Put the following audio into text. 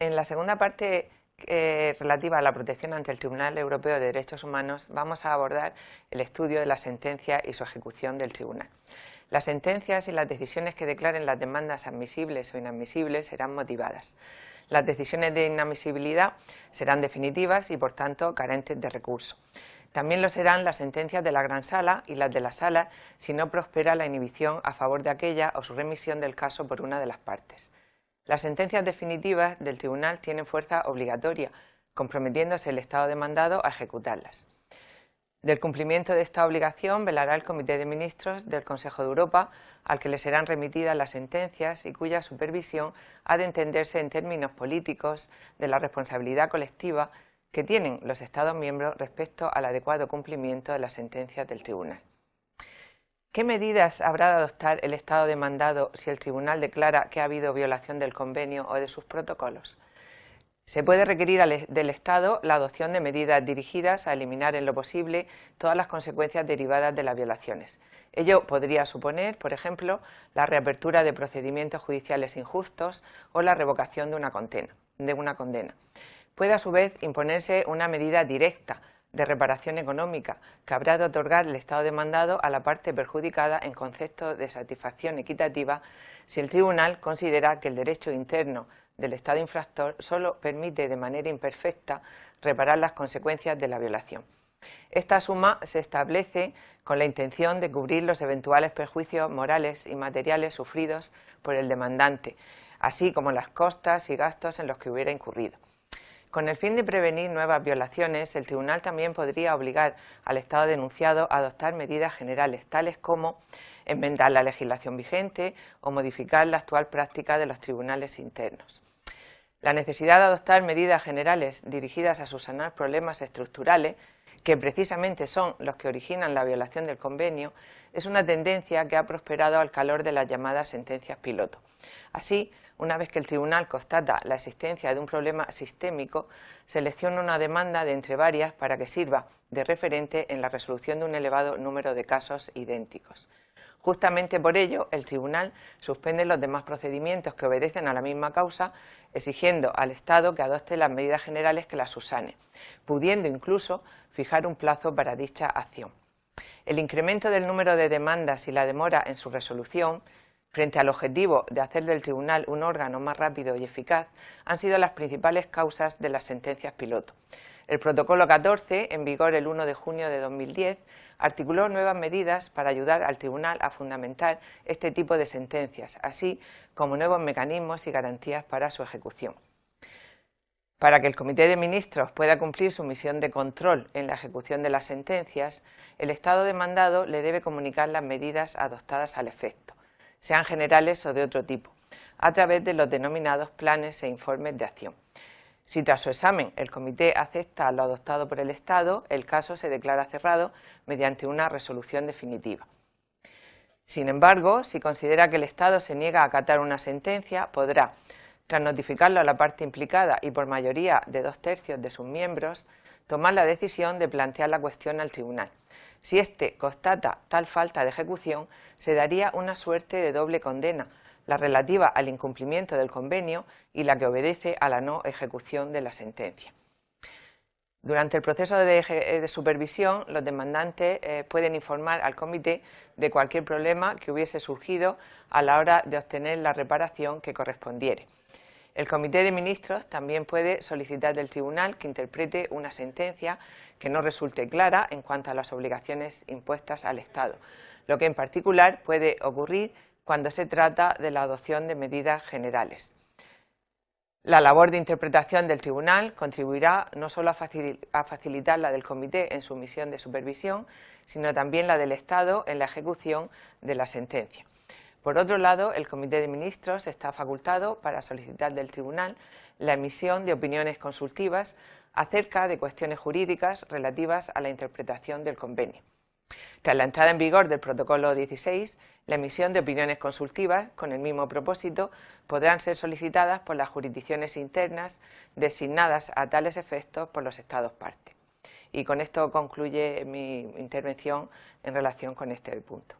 En la segunda parte eh, relativa a la protección ante el Tribunal Europeo de Derechos Humanos vamos a abordar el estudio de la sentencia y su ejecución del Tribunal. Las sentencias y las decisiones que declaren las demandas admisibles o inadmisibles serán motivadas. Las decisiones de inadmisibilidad serán definitivas y, por tanto, carentes de recurso. También lo serán las sentencias de la Gran Sala y las de la Sala si no prospera la inhibición a favor de aquella o su remisión del caso por una de las partes. Las sentencias definitivas del Tribunal tienen fuerza obligatoria, comprometiéndose el Estado demandado a ejecutarlas. Del cumplimiento de esta obligación velará el Comité de Ministros del Consejo de Europa, al que le serán remitidas las sentencias y cuya supervisión ha de entenderse en términos políticos de la responsabilidad colectiva que tienen los Estados miembros respecto al adecuado cumplimiento de las sentencias del Tribunal. ¿Qué medidas habrá de adoptar el Estado demandado si el Tribunal declara que ha habido violación del convenio o de sus protocolos? Se puede requerir del Estado la adopción de medidas dirigidas a eliminar en lo posible todas las consecuencias derivadas de las violaciones. Ello podría suponer, por ejemplo, la reapertura de procedimientos judiciales injustos o la revocación de una condena. De una condena. Puede a su vez imponerse una medida directa de reparación económica que habrá de otorgar el Estado demandado a la parte perjudicada en concepto de satisfacción equitativa si el Tribunal considera que el derecho interno del Estado infractor solo permite de manera imperfecta reparar las consecuencias de la violación. Esta suma se establece con la intención de cubrir los eventuales perjuicios morales y materiales sufridos por el demandante, así como las costas y gastos en los que hubiera incurrido. Con el fin de prevenir nuevas violaciones, el Tribunal también podría obligar al Estado denunciado a adoptar medidas generales, tales como enmendar la legislación vigente o modificar la actual práctica de los tribunales internos. La necesidad de adoptar medidas generales dirigidas a subsanar problemas estructurales, que precisamente son los que originan la violación del convenio, es una tendencia que ha prosperado al calor de las llamadas sentencias piloto. Así, una vez que el tribunal constata la existencia de un problema sistémico, selecciona una demanda de entre varias para que sirva de referente en la resolución de un elevado número de casos idénticos. Justamente por ello, el tribunal suspende los demás procedimientos que obedecen a la misma causa, exigiendo al Estado que adopte las medidas generales que las susane, pudiendo incluso fijar un plazo para dicha acción. El incremento del número de demandas y la demora en su resolución frente al objetivo de hacer del tribunal un órgano más rápido y eficaz, han sido las principales causas de las sentencias piloto. El protocolo 14, en vigor el 1 de junio de 2010, articuló nuevas medidas para ayudar al tribunal a fundamentar este tipo de sentencias, así como nuevos mecanismos y garantías para su ejecución. Para que el Comité de Ministros pueda cumplir su misión de control en la ejecución de las sentencias, el Estado demandado le debe comunicar las medidas adoptadas al efecto sean generales o de otro tipo, a través de los denominados planes e informes de acción. Si tras su examen el comité acepta lo adoptado por el Estado, el caso se declara cerrado mediante una resolución definitiva. Sin embargo, si considera que el Estado se niega a acatar una sentencia, podrá, tras notificarlo a la parte implicada y por mayoría de dos tercios de sus miembros, tomar la decisión de plantear la cuestión al tribunal. Si éste constata tal falta de ejecución, se daría una suerte de doble condena, la relativa al incumplimiento del convenio y la que obedece a la no ejecución de la sentencia. Durante el proceso de, supervisión, los demandantes eh, pueden informar al comité de cualquier problema que hubiese surgido a la hora de obtener la reparación que correspondiere. El Comité de Ministros también puede solicitar del Tribunal que interprete una sentencia que no resulte clara en cuanto a las obligaciones impuestas al Estado, lo que en particular puede ocurrir cuando se trata de la adopción de medidas generales. La labor de interpretación del Tribunal contribuirá no solo a facilitar la del Comité en su misión de supervisión, sino también la del Estado en la ejecución de la sentencia. Por otro lado, el Comité de Ministros está facultado para solicitar del Tribunal la emisión de opiniones consultivas acerca de cuestiones jurídicas relativas a la interpretación del convenio. Tras la entrada en vigor del protocolo 16, la emisión de opiniones consultivas con el mismo propósito podrán ser solicitadas por las jurisdicciones internas designadas a tales efectos por los Estados partes. Y con esto concluye mi intervención en relación con este punto.